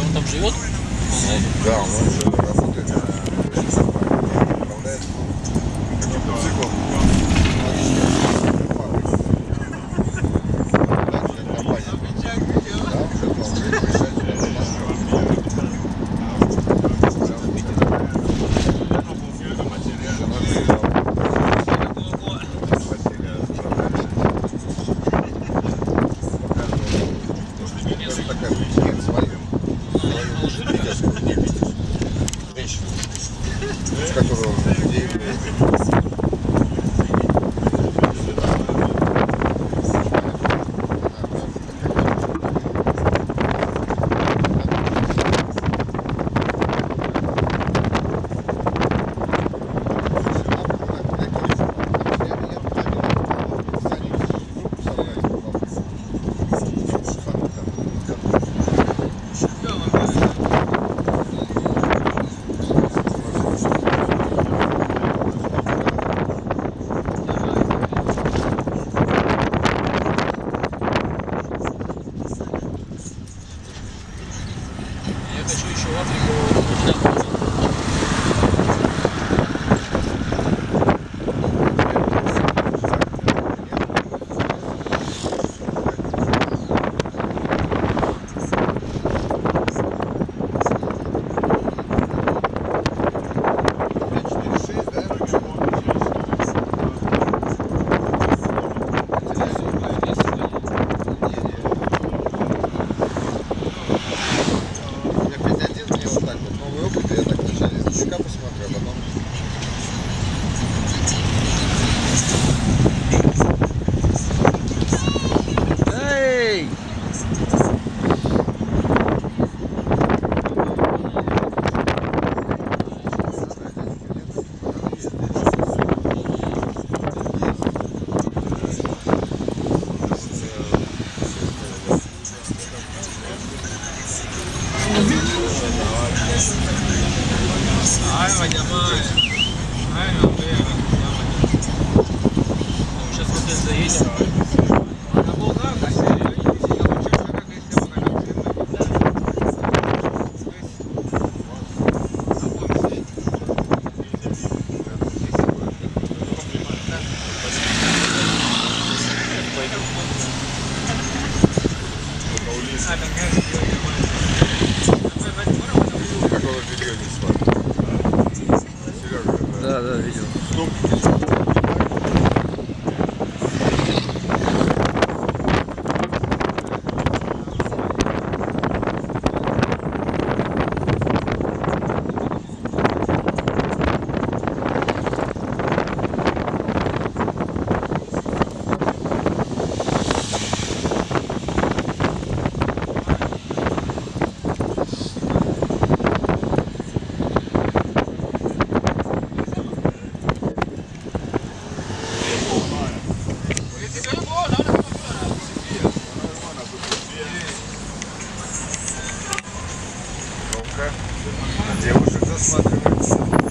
он там живет? Да, он уже Llama. Ay, no, vea. Сейчас вот это заедем. Какого белья не спать? Серега, Да, да, видел. девушек засматривается.